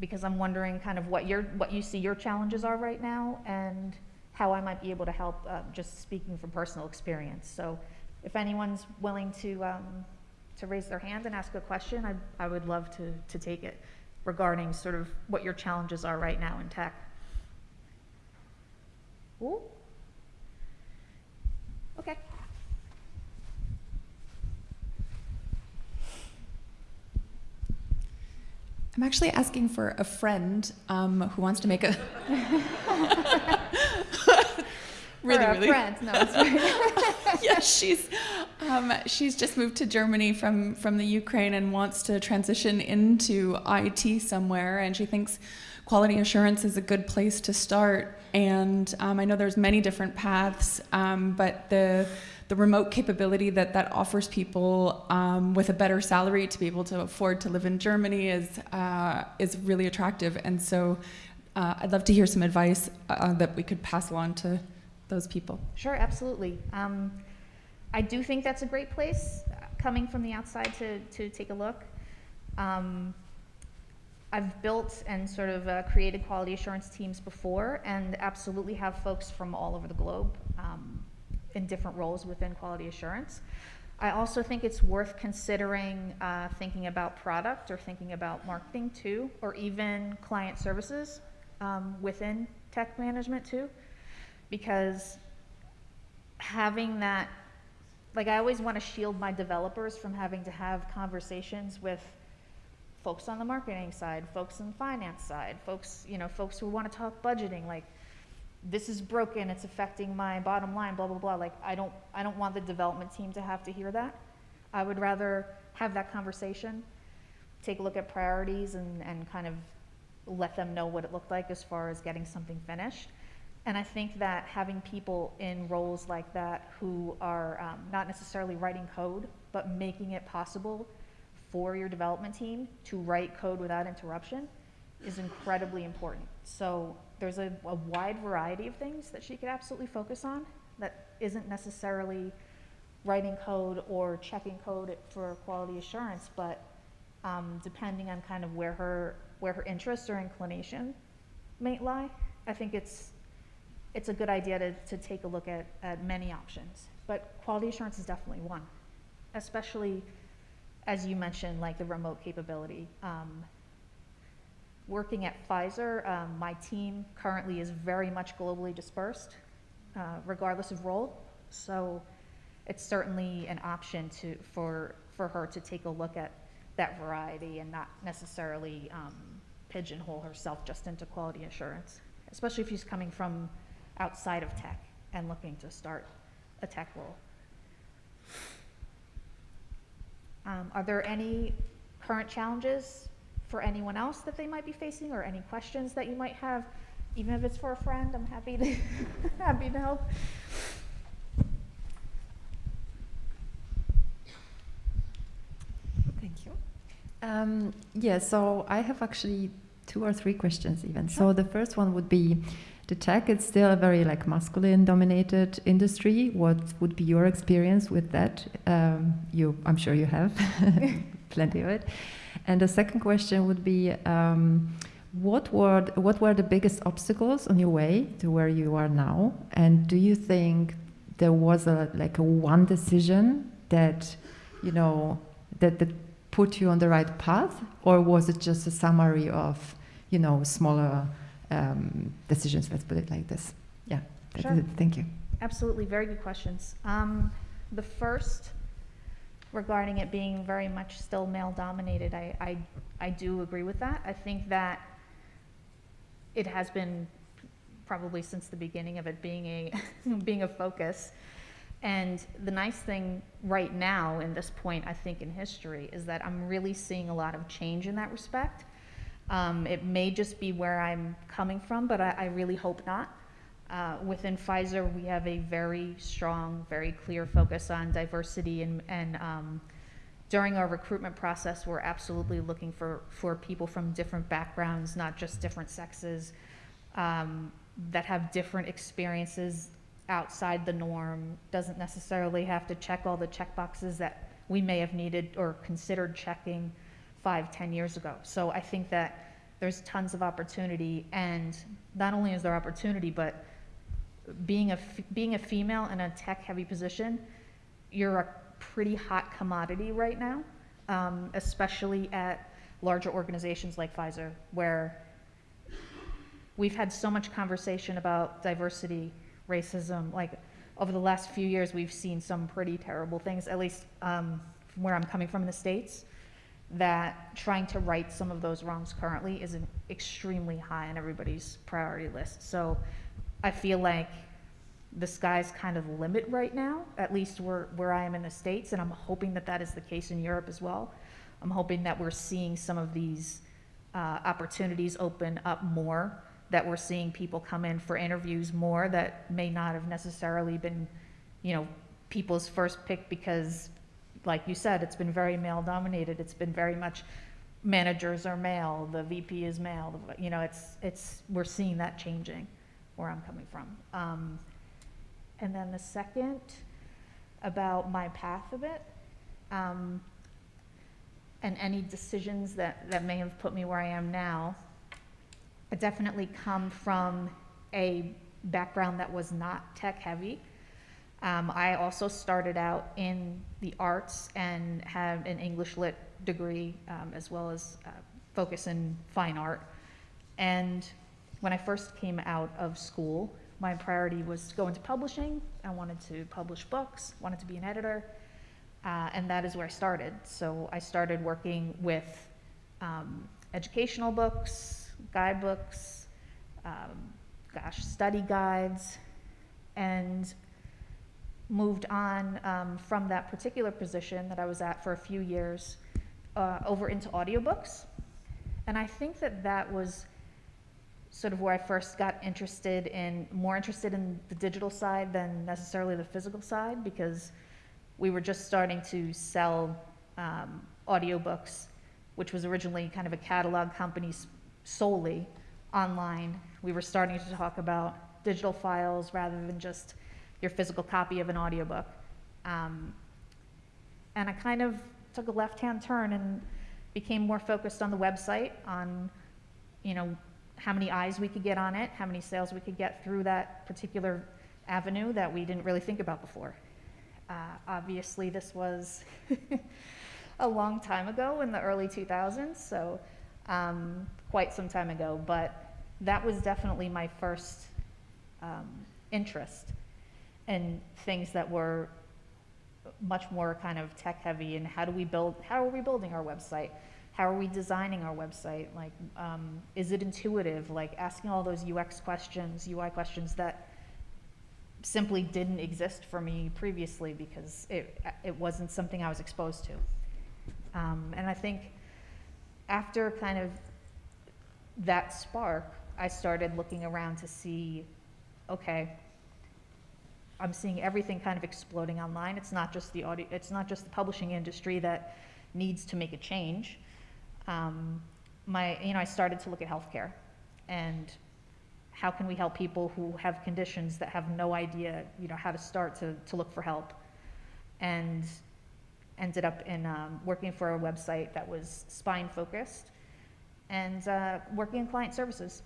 because I'm wondering kind of what your, what you see your challenges are right now and how I might be able to help, uh, just speaking from personal experience. So if anyone's willing to, um, to raise their hand and ask a question, I, I would love to, to take it regarding sort of what your challenges are right now in tech. Ooh. Okay. I'm actually asking for a friend um, who wants to make a. really, really. friend, no, yeah, she's um, she's just moved to Germany from from the Ukraine and wants to transition into IT somewhere, and she thinks quality assurance is a good place to start. And um, I know there's many different paths, um, but the the remote capability that that offers people um, with a better salary to be able to afford to live in Germany is uh, is really attractive. And so, uh, I'd love to hear some advice uh, that we could pass along to those people. Sure, absolutely. Um, I do think that's a great place, uh, coming from the outside to, to take a look. Um, I've built and sort of uh, created quality assurance teams before and absolutely have folks from all over the globe in different roles within quality assurance. I also think it's worth considering uh, thinking about product or thinking about marketing too, or even client services um, within tech management too because having that like I always want to shield my developers from having to have conversations with folks on the marketing side, folks on the finance side, folks, you know, folks who want to talk budgeting like this is broken, it's affecting my bottom line, blah blah blah. Like I don't I don't want the development team to have to hear that. I would rather have that conversation, take a look at priorities and, and kind of let them know what it looked like as far as getting something finished. And I think that having people in roles like that who are um, not necessarily writing code, but making it possible for your development team to write code without interruption is incredibly important. So there's a, a wide variety of things that she could absolutely focus on that isn't necessarily writing code or checking code for quality assurance, but um, depending on kind of where her where her interest or inclination may lie, I think it's it's a good idea to, to take a look at, at many options. But quality assurance is definitely one, especially as you mentioned, like the remote capability. Um, working at Pfizer, um, my team currently is very much globally dispersed, uh, regardless of role. So it's certainly an option to, for, for her to take a look at that variety and not necessarily um, pigeonhole herself just into quality assurance, especially if she's coming from outside of tech and looking to start a tech role. Um, are there any current challenges for anyone else that they might be facing or any questions that you might have? Even if it's for a friend, I'm happy to, happy to help. Thank you. Um, yeah, so I have actually two or three questions even. So the first one would be the tech is still a very like masculine dominated industry. What would be your experience with that? Um, you, I'm sure you have plenty of it. And the second question would be, um, what were what were the biggest obstacles on your way to where you are now? And do you think there was a like a one decision that, you know, that that put you on the right path, or was it just a summary of, you know, smaller um, decisions? Let's put it like this. Yeah. that Sure. is it. Thank you. Absolutely, very good questions. Um, the first, regarding it being very much still male dominated, I, I, I do agree with that. I think that it has been probably since the beginning of it being a, being a focus. And the nice thing right now, in this point, I think in history, is that I'm really seeing a lot of change in that respect. Um, it may just be where I'm coming from, but I, I really hope not. Uh, within Pfizer, we have a very strong, very clear focus on diversity, and, and um, during our recruitment process, we're absolutely looking for, for people from different backgrounds, not just different sexes, um, that have different experiences outside the norm. Doesn't necessarily have to check all the check boxes that we may have needed or considered checking five, ten years ago. So I think that there's tons of opportunity, and not only is there opportunity, but being a, being a female in a tech-heavy position, you're a pretty hot commodity right now, um, especially at larger organizations like Pfizer, where we've had so much conversation about diversity, racism, like, over the last few years, we've seen some pretty terrible things, at least um, from where I'm coming from in the States, that trying to right some of those wrongs currently is an extremely high on everybody's priority list. So I feel like the sky's kind of limit right now, at least where, where I am in the States, and I'm hoping that that is the case in Europe as well. I'm hoping that we're seeing some of these uh, opportunities open up more, that we're seeing people come in for interviews more that may not have necessarily been, you know, people's first pick because, like you said, it's been very male dominated. It's been very much managers are male, the VP is male. You know, it's it's we're seeing that changing where I'm coming from. Um, and then the second about my path of it. Um, and any decisions that, that may have put me where I am now, I definitely come from a background that was not tech heavy. Um, I also started out in the arts and have an English lit degree um, as well as uh, focus in fine art. And when I first came out of school, my priority was to go into publishing. I wanted to publish books, wanted to be an editor, uh, and that is where I started. So I started working with um, educational books, guidebooks, um, gosh, study guides, and moved on um, from that particular position that I was at for a few years uh, over into audiobooks. And I think that that was sort of where I first got interested in, more interested in the digital side than necessarily the physical side because we were just starting to sell um, audiobooks, which was originally kind of a catalog company solely online. We were starting to talk about digital files rather than just your physical copy of an audiobook. Um, and I kind of took a left-hand turn and became more focused on the website, on, you know, how many eyes we could get on it, how many sales we could get through that particular avenue that we didn't really think about before. Uh, obviously, this was a long time ago in the early 2000s, so um, quite some time ago, but that was definitely my first um, interest in things that were much more kind of tech heavy and how do we build, how are we building our website? How are we designing our website? Like, um, is it intuitive? Like asking all those UX questions, UI questions that simply didn't exist for me previously because it, it wasn't something I was exposed to. Um, and I think after kind of that spark, I started looking around to see, okay, I'm seeing everything kind of exploding online. It's not just the audio, it's not just the publishing industry that needs to make a change. Um, my, you know, I started to look at healthcare and how can we help people who have conditions that have no idea, you know, how to start to, to look for help? And ended up in um, working for a website that was spine focused and uh, working in client services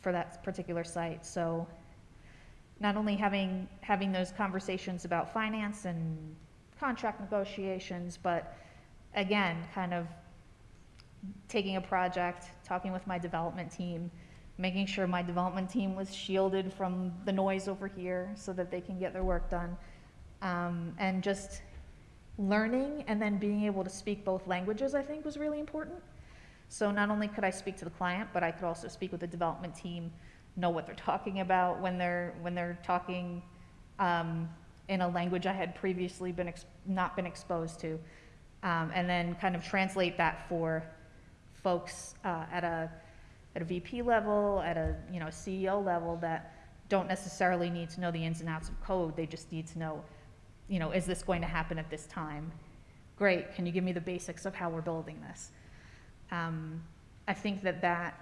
for that particular site. So not only having, having those conversations about finance and contract negotiations, but again, kind of taking a project, talking with my development team, making sure my development team was shielded from the noise over here so that they can get their work done. Um, and just learning and then being able to speak both languages, I think, was really important. So not only could I speak to the client, but I could also speak with the development team, know what they're talking about when they're when they're talking um, in a language I had previously been not been exposed to, um, and then kind of translate that for folks uh, at a at a VP level, at a you know CEO level that don't necessarily need to know the ins and outs of code. They just need to know, you know, is this going to happen at this time? Great. Can you give me the basics of how we're building this? Um, I think that that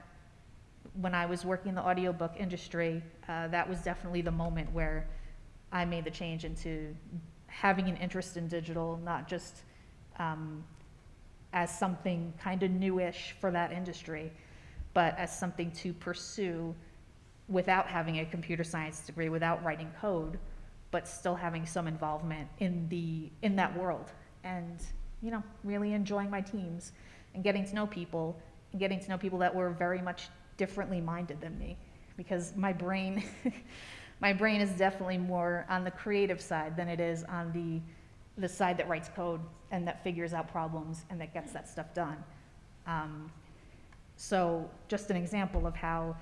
when I was working in the audiobook industry, uh, that was definitely the moment where I made the change into having an interest in digital, not just um, as something kind of newish for that industry, but as something to pursue without having a computer science degree, without writing code, but still having some involvement in the, in that world. And, you know, really enjoying my teams and getting to know people and getting to know people that were very much differently minded than me. Because my brain, my brain is definitely more on the creative side than it is on the, the side that writes code and that figures out problems and that gets that stuff done. Um, so just an example of how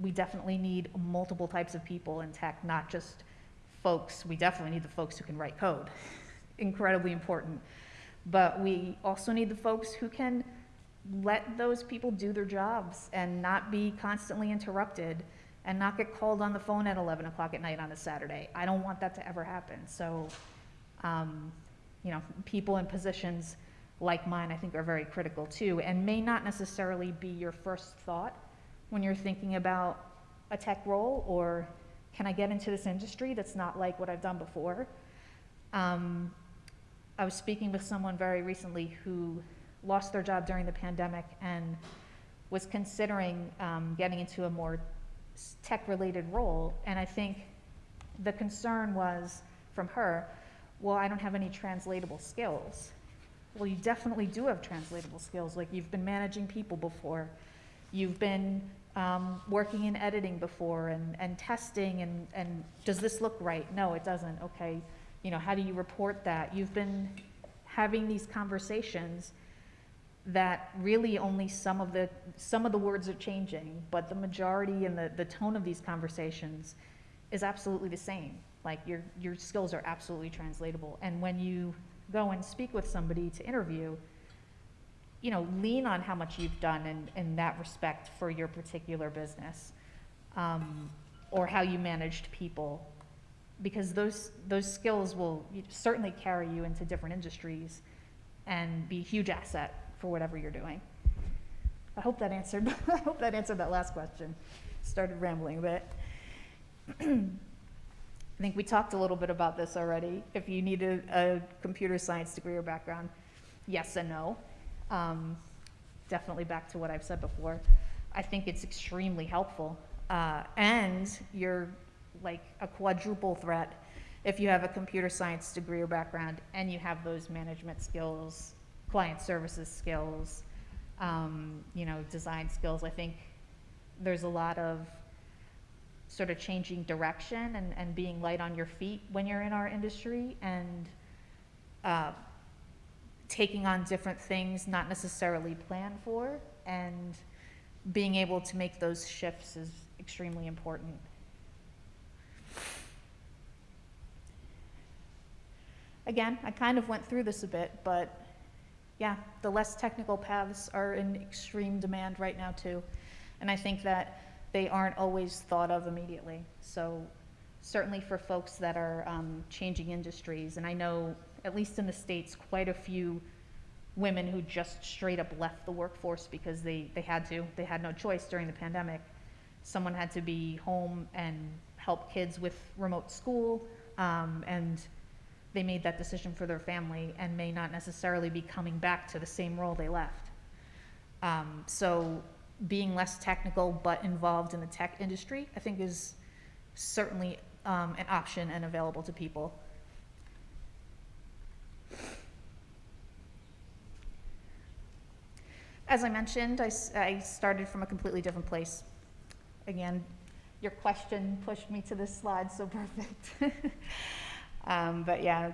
we definitely need multiple types of people in tech, not just folks. We definitely need the folks who can write code, incredibly important. But we also need the folks who can let those people do their jobs and not be constantly interrupted and not get called on the phone at 11 o'clock at night on a Saturday. I don't want that to ever happen. So, um, you know, people in positions like mine, I think, are very critical too, and may not necessarily be your first thought when you're thinking about a tech role or can I get into this industry that's not like what I've done before. Um, I was speaking with someone very recently who lost their job during the pandemic and was considering um, getting into a more tech-related role. And I think the concern was from her, well, I don't have any translatable skills. Well, you definitely do have translatable skills. Like you've been managing people before, you've been um, working in editing before and, and testing and, and does this look right? No, it doesn't. Okay, you know, how do you report that? You've been having these conversations that really only some of the some of the words are changing, but the majority and the, the tone of these conversations is absolutely the same. Like your your skills are absolutely translatable. And when you go and speak with somebody to interview, you know, lean on how much you've done in, in that respect for your particular business, um, or how you managed people, because those those skills will certainly carry you into different industries, and be a huge asset for whatever you're doing. I hope that answered, I hope that answered that last question. Started rambling a bit. I think we talked a little bit about this already. If you need a, a computer science degree or background, yes and no. Um, definitely back to what I've said before. I think it's extremely helpful. Uh, and you're like a quadruple threat if you have a computer science degree or background and you have those management skills client services skills, um, you know, design skills. I think there's a lot of sort of changing direction and, and being light on your feet when you're in our industry and uh, taking on different things not necessarily planned for and being able to make those shifts is extremely important. Again, I kind of went through this a bit, but yeah, the less technical paths are in extreme demand right now too. And I think that they aren't always thought of immediately. So certainly for folks that are um, changing industries, and I know, at least in the States, quite a few women who just straight up left the workforce because they, they had to. They had no choice during the pandemic. Someone had to be home and help kids with remote school um, and they made that decision for their family and may not necessarily be coming back to the same role they left. Um, so being less technical but involved in the tech industry, I think is certainly um, an option and available to people. As I mentioned, I, I started from a completely different place. Again, your question pushed me to this slide so perfect. Um, but yeah,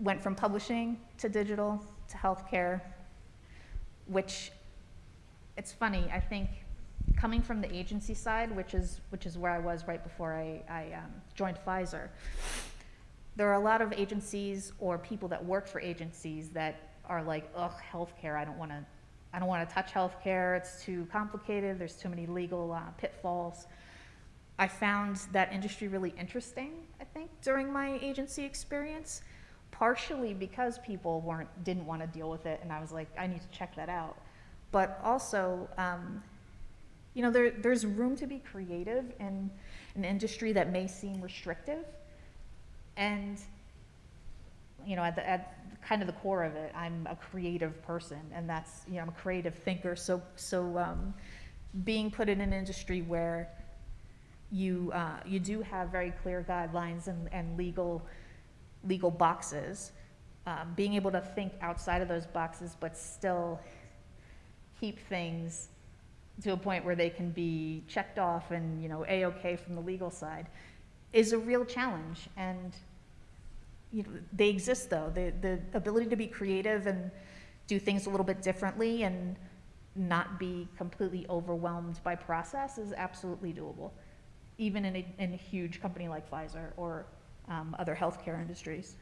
went from publishing to digital to healthcare, which it's funny, I think coming from the agency side, which is, which is where I was right before I, I um, joined Pfizer, there are a lot of agencies or people that work for agencies that are like, ugh, healthcare, I don't want to, I don't want to touch healthcare, it's too complicated, there's too many legal uh, pitfalls. I found that industry really interesting, I think, during my agency experience, partially because people weren't, didn't want to deal with it, and I was like, I need to check that out. But also, um, you know, there, there's room to be creative in an industry that may seem restrictive. And, you know, at, the, at kind of the core of it, I'm a creative person, and that's, you know, I'm a creative thinker, so, so um, being put in an industry where you, uh, you do have very clear guidelines and, and legal, legal boxes, um, being able to think outside of those boxes, but still keep things to a point where they can be checked off and, you know, A-okay from the legal side, is a real challenge. And, you know, they exist though. The, the ability to be creative and do things a little bit differently and not be completely overwhelmed by process is absolutely doable, even in a, in a huge company like Pfizer or um, other healthcare industries.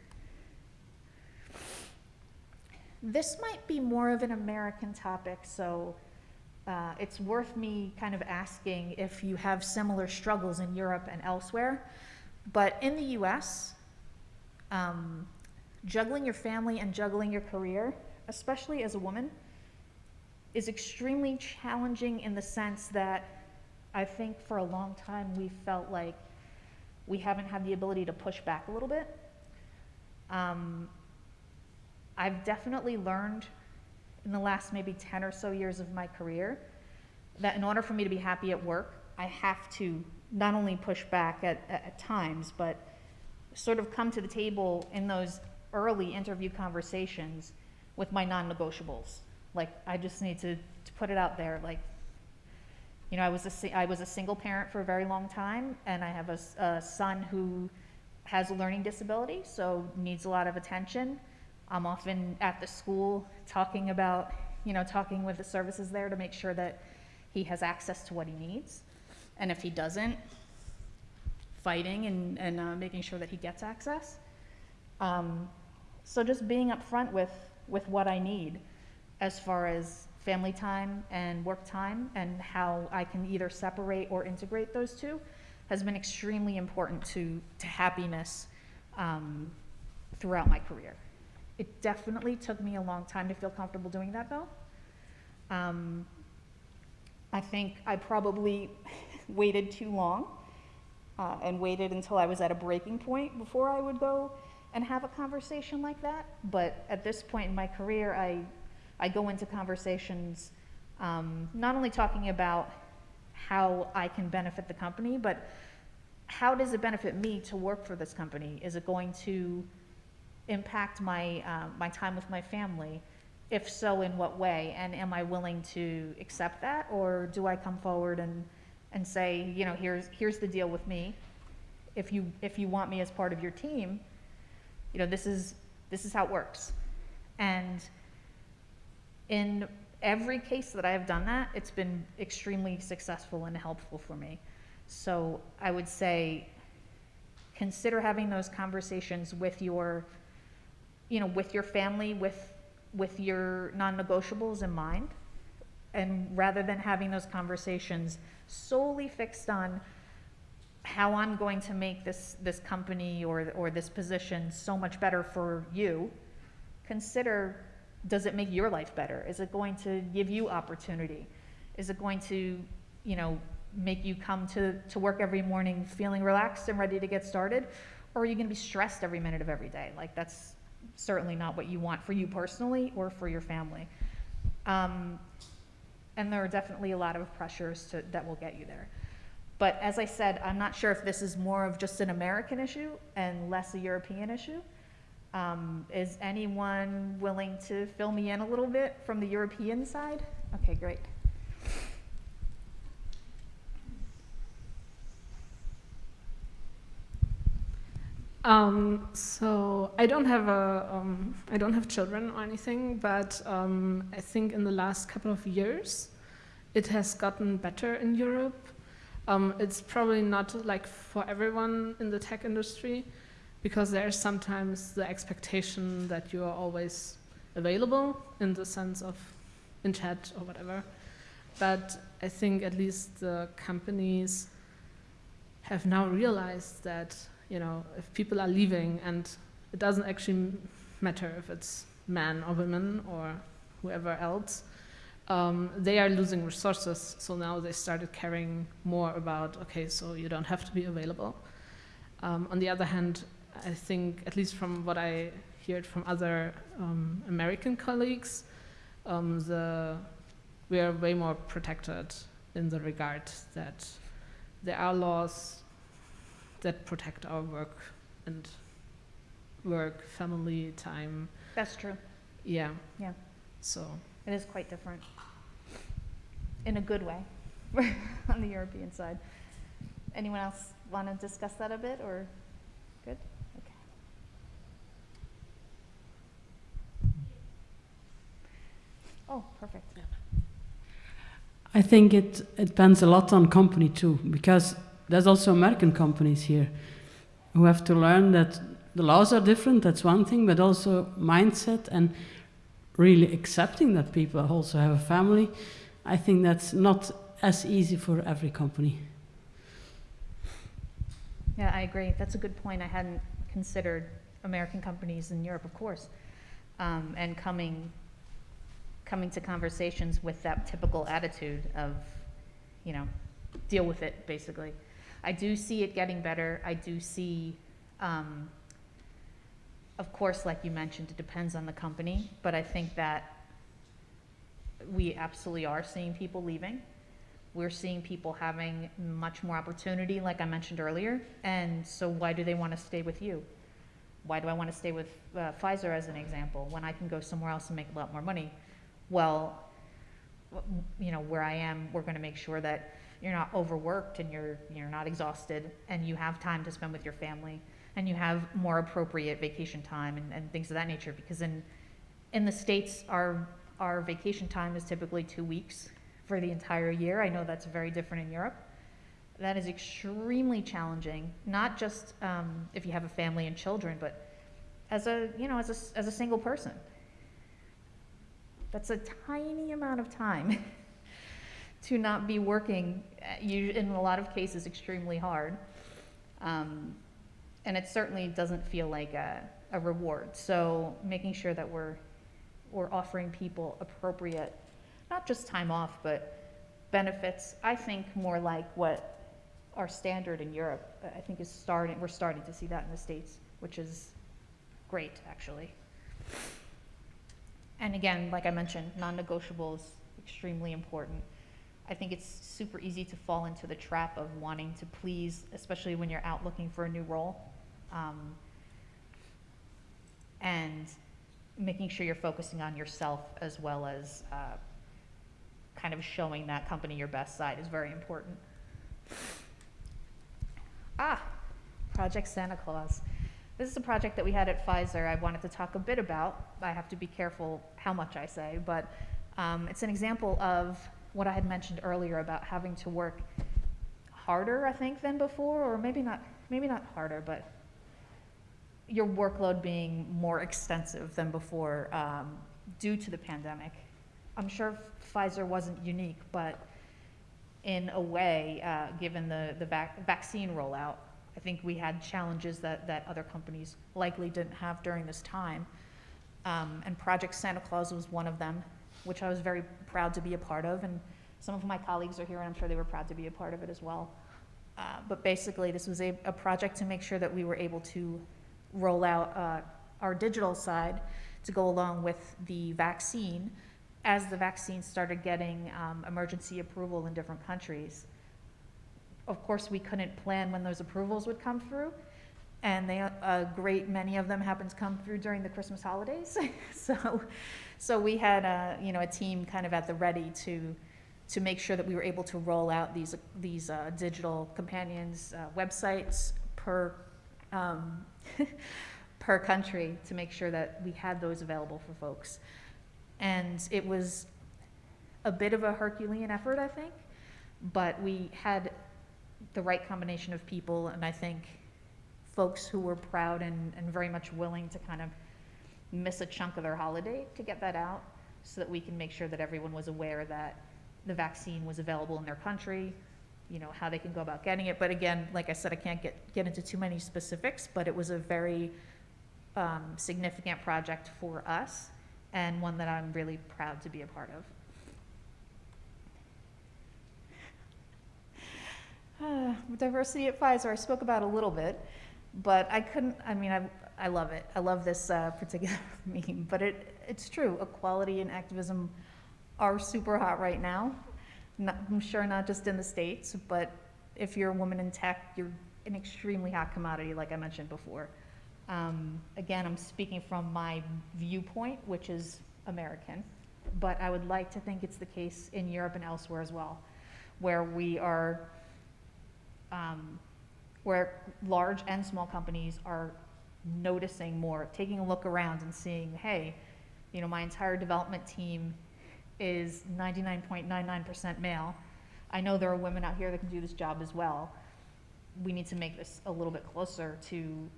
This might be more of an American topic, so uh, it's worth me kind of asking if you have similar struggles in Europe and elsewhere. But in the US, um, juggling your family and juggling your career, especially as a woman, is extremely challenging in the sense that I think for a long time we felt like we haven't had the ability to push back a little bit. Um, I've definitely learned in the last maybe 10 or so years of my career that in order for me to be happy at work, I have to not only push back at, at, times, but sort of come to the table in those early interview conversations with my non-negotiables. Like, I just need to, to put it out there, like, you know, I was a, I was a single parent for a very long time, and I have a son who has a learning disability, so needs a lot of attention. I'm often at the school talking about, you know, talking with the services there to make sure that he has access to what he needs. And if he doesn't, fighting and, and uh, making sure that he gets access. Um, so just being upfront with, with what I need as far as family time and work time and how I can either separate or integrate those two has been extremely important to, to happiness um, throughout my career. It definitely took me a long time to feel comfortable doing that though. Um, I think I probably waited too long uh, and waited until I was at a breaking point before I would go and have a conversation like that. But at this point in my career, I, I go into conversations um, not only talking about how I can benefit the company, but how does it benefit me to work for this company? Is it going to impact my, uh, my time with my family? If so, in what way? And am I willing to accept that? Or do I come forward and, and say, you know, here's, here's the deal with me. If you, if you want me as part of your team, you know, this is, this is how it works. And in every case that I have done that, it's been extremely successful and helpful for me. So I would say, consider having those conversations with your, you know, with your family, with, with your non-negotiables in mind. And rather than having those conversations solely fixed on how I'm going to make this, this company or, or this position so much better for you, consider, does it make your life better? Is it going to give you opportunity? Is it going to, you know, make you come to, to work every morning feeling relaxed and ready to get started? Or are you gonna be stressed every minute of every day? Like, that's certainly not what you want for you personally or for your family. Um, and there are definitely a lot of pressures to, that will get you there. But as I said, I'm not sure if this is more of just an American issue and less a European issue. Um, is anyone willing to fill me in a little bit from the European side? Okay, great. Um, so I don't have a, um, I don't have children or anything, but um, I think in the last couple of years, it has gotten better in Europe. Um, it's probably not like for everyone in the tech industry, because there's sometimes the expectation that you are always available in the sense of in chat or whatever. But I think at least the companies have now realized that you know, if people are leaving and it doesn't actually matter if it's men or women or whoever else, um, they are losing resources. So now they started caring more about, okay, so you don't have to be available. Um, on the other hand, I think, at least from what I heard from other um, American colleagues, um, the, we are way more protected in the regard that there are laws that protect our work and work, family time. That's true. Yeah. Yeah. So It is quite different. In a good way, on the European side. Anyone else want to discuss that a bit, or, good? Okay. Oh, perfect. Yeah. I think it, it depends a lot on company too, because there's also American companies here who have to learn that the laws are different, that's one thing, but also mindset and really accepting that people also have a family. I think that's not as easy for every company. Yeah, I agree. That's a good point. I hadn't considered American companies in Europe, of course. Um, and coming, coming to conversations with that typical attitude of, you know, deal with it, basically. I do see it getting better. I do see, um, of course, like you mentioned, it depends on the company, but I think that we absolutely are seeing people leaving. We're seeing people having much more opportunity, like I mentioned earlier. And so why do they want to stay with you? Why do I want to stay with uh, Pfizer as an example when I can go somewhere else and make a lot more money? Well, you know, where I am, we're going to make sure that you're not overworked and you're, you're not exhausted and you have time to spend with your family and you have more appropriate vacation time and, and things of that nature. Because in, in the States, our, our vacation time is typically two weeks for the entire year. I know that's very different in Europe. That is extremely challenging, not just um, if you have a family and children, but as a, you know, as a, as a single person. That's a tiny amount of time to not be working, uh, in a lot of cases, extremely hard. Um, and it certainly doesn't feel like a, a reward. So making sure that we're, we're offering people appropriate, not just time off, but benefits, I think more like what our standard in Europe, I think is starting, we're starting to see that in the States, which is great, actually. And again, like I mentioned, non-negotiables, extremely important. I think it's super easy to fall into the trap of wanting to please, especially when you're out looking for a new role. Um, and making sure you're focusing on yourself as well as uh, kind of showing that company your best side is very important. Ah, Project Santa Claus. This is a project that we had at Pfizer I wanted to talk a bit about. I have to be careful how much I say, but um, it's an example of what I had mentioned earlier about having to work harder, I think, than before, or maybe not, maybe not harder, but your workload being more extensive than before um, due to the pandemic. I'm sure Pfizer wasn't unique, but in a way, uh, given the, the vac- vaccine rollout, I think we had challenges that, that other companies likely didn't have during this time. Um, and Project Santa Claus was one of them, which I was very proud to be a part of. And some of my colleagues are here, and I'm sure they were proud to be a part of it as well. Uh, but basically, this was a, a project to make sure that we were able to roll out uh, our digital side to go along with the vaccine as the vaccine started getting um, emergency approval in different countries. Of course, we couldn't plan when those approvals would come through, and they, a great many of them happened to come through during the Christmas holidays. so, so we had a, you know, a team kind of at the ready to, to make sure that we were able to roll out these, these uh, digital companions uh, websites per, um, per country to make sure that we had those available for folks. And it was a bit of a Herculean effort, I think, but we had the right combination of people, and I think folks who were proud and, and very much willing to kind of miss a chunk of their holiday to get that out so that we can make sure that everyone was aware that the vaccine was available in their country, you know, how they can go about getting it. But again, like I said, I can't get, get into too many specifics, but it was a very um, significant project for us and one that I'm really proud to be a part of. Uh, diversity at Pfizer, I spoke about a little bit, but I couldn't, I mean, I, I love it. I love this uh, particular meme, but it, it's true. Equality and activism are super hot right now. not, I'm sure not just in the States, but if you're a woman in tech, you're an extremely hot commodity, like I mentioned before. Um, again, I'm speaking from my viewpoint, which is American, but I would like to think it's the case in Europe and elsewhere as well, where we are, um, where large and small companies are noticing more, taking a look around and seeing, hey, you know, my entire development team is 99.99% male. I know there are women out here that can do this job as well. We need to make this a little bit closer to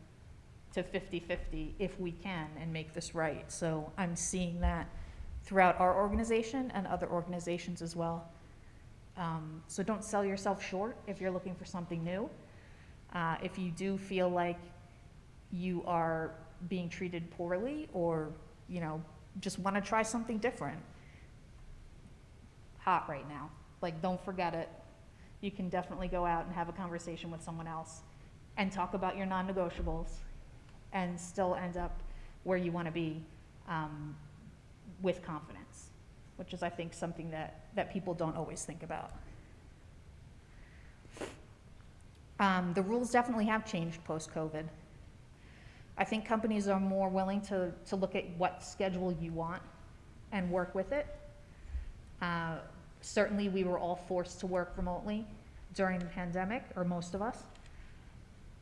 to 50-50 if we can and make this right. So I'm seeing that throughout our organization and other organizations as well. Um, so don't sell yourself short if you're looking for something new. Uh, if you do feel like you are being treated poorly or, you know, just want to try something different, hot right now. Like, don't forget it. You can definitely go out and have a conversation with someone else and talk about your non-negotiables and still end up where you want to be um, with confidence, which is, I think, something that, that people don't always think about. Um, the rules definitely have changed post-COVID. I think companies are more willing to, to look at what schedule you want and work with it. Uh, certainly, we were all forced to work remotely during the pandemic, or most of us.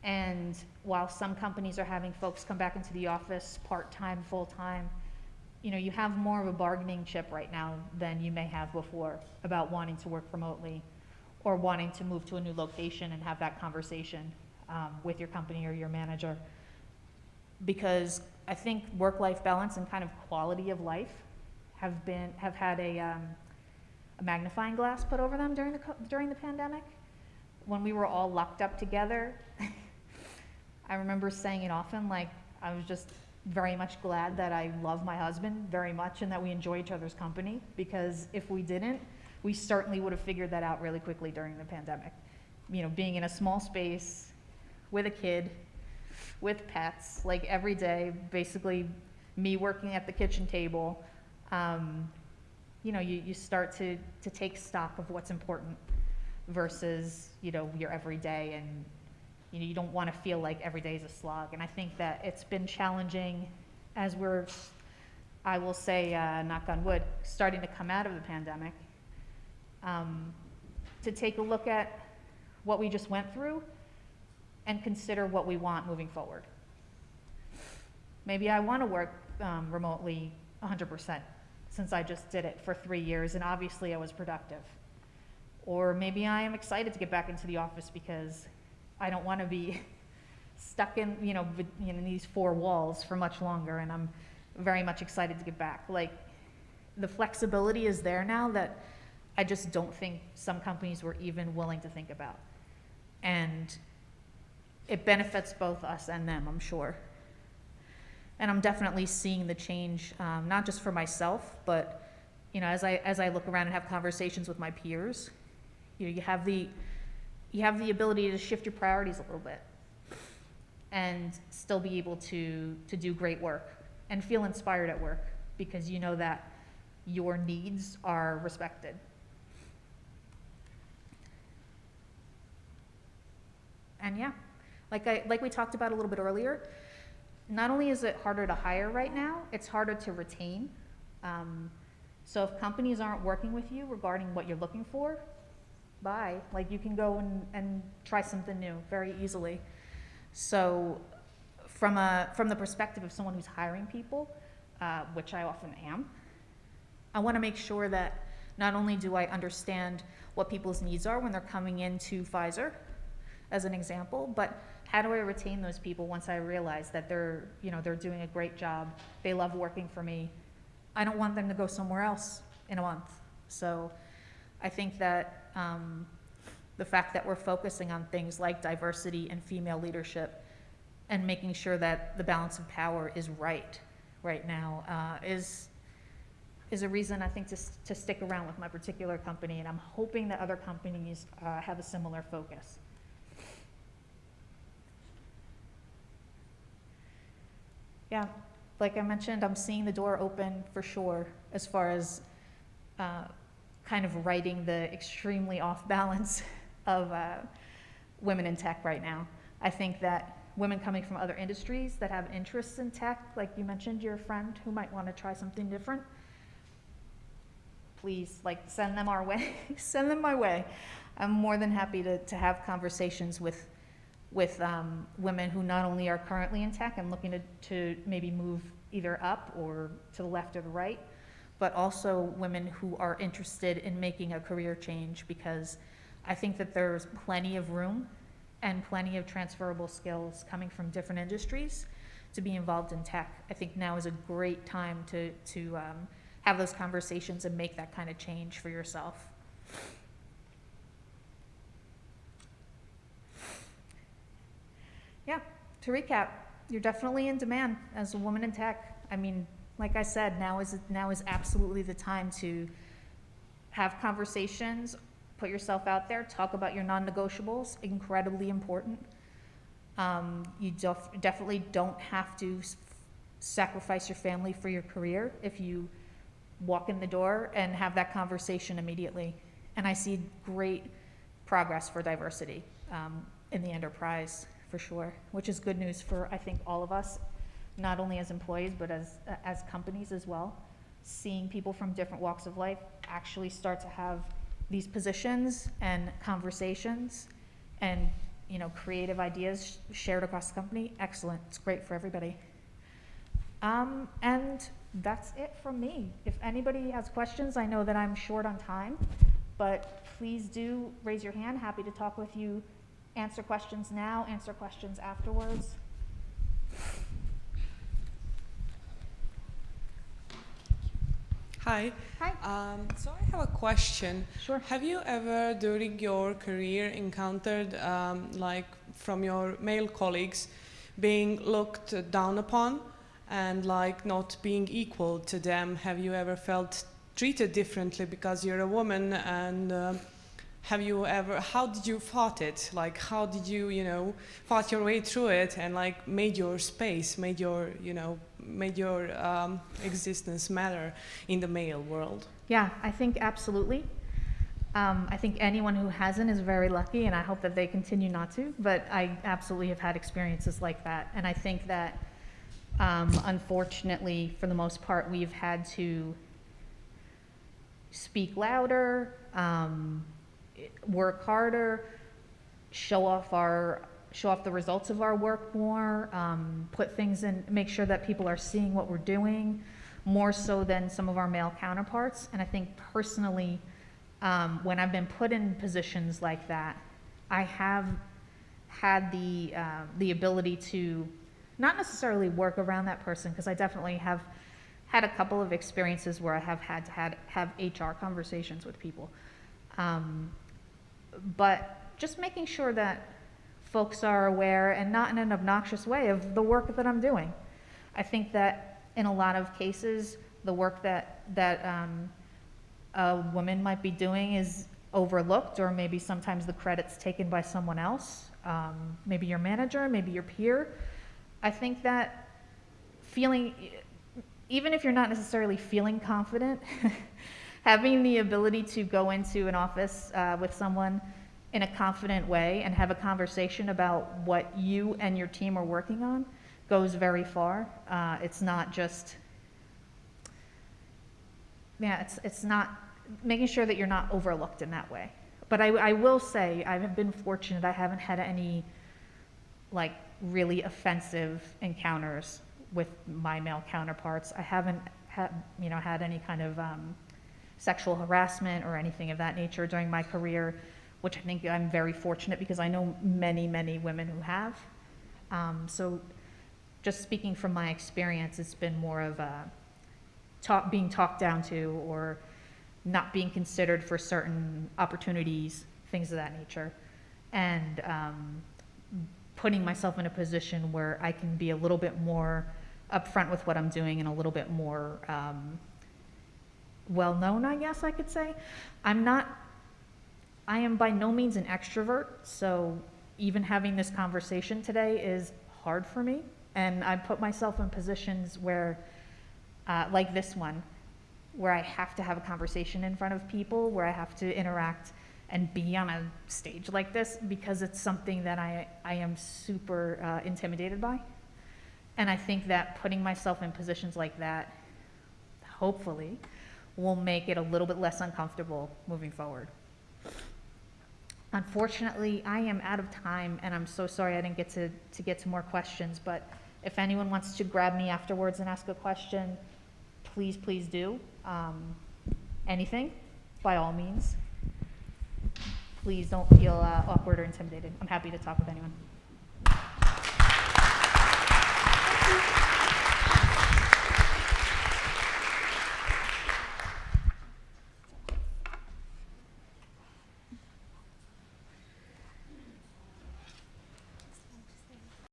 And while some companies are having folks come back into the office part-time, full-time, you know, you have more of a bargaining chip right now than you may have before about wanting to work remotely or wanting to move to a new location and have that conversation um, with your company or your manager. Because I think work-life balance and kind of quality of life have been, have had a, um, a magnifying glass put over them during the, during the pandemic. When we were all locked up together, I remember saying it often, like, I was just very much glad that I love my husband very much and that we enjoy each other's company, because if we didn't, we certainly would have figured that out really quickly during the pandemic. You know, being in a small space with a kid, with pets, like every day, basically me working at the kitchen table, um, you know, you, you start to, to take stock of what's important versus, you know, your everyday and you know, you don't want to feel like every day is a slog. And I think that it's been challenging as we're, I will say, uh, knock on wood, starting to come out of the pandemic, um, to take a look at what we just went through and consider what we want moving forward. Maybe I want to work um, remotely 100% since I just did it for three years and obviously I was productive. Or maybe I am excited to get back into the office because I don't want to be stuck in, you know, know, these four walls for much longer, and I'm very much excited to get back. Like, the flexibility is there now that I just don't think some companies were even willing to think about. And it benefits both us and them, I'm sure. And I'm definitely seeing the change, um, not just for myself, but, you know, as I, as I look around and have conversations with my peers, you know, you have the, you have the ability to shift your priorities a little bit and still be able to, to do great work and feel inspired at work because you know that your needs are respected. And yeah, like I, like we talked about a little bit earlier, not only is it harder to hire right now, it's harder to retain. Um, so if companies aren't working with you regarding what you're looking for, bye. Like you can go and, and try something new very easily. So from a from the perspective of someone who's hiring people, uh, which I often am, I want to make sure that not only do I understand what people's needs are when they're coming into Pfizer, as an example, but how do I retain those people once I realize that they're, you know, they're doing a great job, they love working for me. I don't want them to go somewhere else in a month. So I think that um, the fact that we're focusing on things like diversity and female leadership and making sure that the balance of power is right right now uh, is is a reason I think to, to stick around with my particular company, and I'm hoping that other companies uh, have a similar focus. Yeah, like I mentioned, I'm seeing the door open for sure as far as uh, kind of righting the extremely off balance of uh, women in tech right now. I think that women coming from other industries that have interests in tech, like you mentioned, your friend who might want to try something different, please, like, send them our way. send them my way. I'm more than happy to, to have conversations with, with um, women who not only are currently in tech and looking to, to maybe move either up or to the left or the right, but also women who are interested in making a career change because I think that there's plenty of room and plenty of transferable skills coming from different industries to be involved in tech. I think now is a great time to, to um, have those conversations and make that kind of change for yourself. Yeah, to recap, you're definitely in demand as a woman in tech. I mean, like I said, now is, now is absolutely the time to have conversations, put yourself out there, talk about your non-negotiables, incredibly important. Um, you def- definitely don't have to sacrifice your family for your career if you walk in the door and have that conversation immediately. And I see great progress for diversity um, in the enterprise for sure, which is good news for I think all of us, not only as employees but as as companies as well. Seeing people from different walks of life actually start to have these positions and conversations and you know creative ideas sh- shared across the company excellent. It's great for everybody. Um, and that's it from me. If anybody has questions i know that i'm short on time but please do raise your hand. Happy to talk with you answer questions now answer questions afterwards Hi. Hi. Um, so I have a question. Sure. Have you ever, during your career, encountered, um, like, from your male colleagues, being looked down upon and like not being equal to them? Have you ever felt treated differently because you're a woman? And um have you ever? How did you fought it? Like, how did you, you know, fought your way through it and like made your space, made your, you know, made your um, existence matter in the male world? Yeah, I think absolutely. Um, I think anyone who hasn't is very lucky, and I hope that they continue not to. But I absolutely have had experiences like that, and I think that um, unfortunately, for the most part, we've had to speak louder, um, work harder, show off our show off the results of our work more, um, put things in, make sure that people are seeing what we're doing more so than some of our male counterparts. And I think personally, um, when I've been put in positions like that, I have had the uh, the ability to not necessarily work around that person because I definitely have had a couple of experiences where I have had to had, have HR conversations with people. Um, but just making sure that folks are aware and not in an obnoxious way of the work that I'm doing. I think that in a lot of cases, the work that, that um, a woman might be doing is overlooked, or maybe sometimes the credit's taken by someone else, um, maybe your manager, maybe your peer. I think that feeling, even if you're not necessarily feeling confident, having the ability to go into an office uh, with someone in a confident way and have a conversation about what you and your team are working on goes very far. Uh, it's not just, yeah, it's, it's not making sure that you're not overlooked in that way. But I, I will say, I've been fortunate, I haven't had any like really offensive encounters with my male counterparts. I haven't had, you know, had any kind of um, sexual harassment or anything of that nature during my career, which I think I'm very fortunate because I know many, many women who have. Um, so just speaking from my experience, it's been more of a talk, being talked down to or not being considered for certain opportunities, things of that nature. And um, putting myself in a position where I can be a little bit more upfront with what I'm doing and a little bit more um, well known, I guess I could say. I'm not, I am by no means an extrovert, so even having this conversation today is hard for me. And I put myself in positions where, uh, like this one, where I have to have a conversation in front of people, where I have to interact and be on a stage like this because it's something that I, I am super uh, intimidated by. And I think that putting myself in positions like that, hopefully, will make it a little bit less uncomfortable moving forward. Unfortunately, I am out of time, and I'm so sorry I didn't get to, to get to more questions, but if anyone wants to grab me afterwards and ask a question, please, please do. Um, anything, by all means. Please don't feel uh, awkward or intimidated. I'm happy to talk with anyone.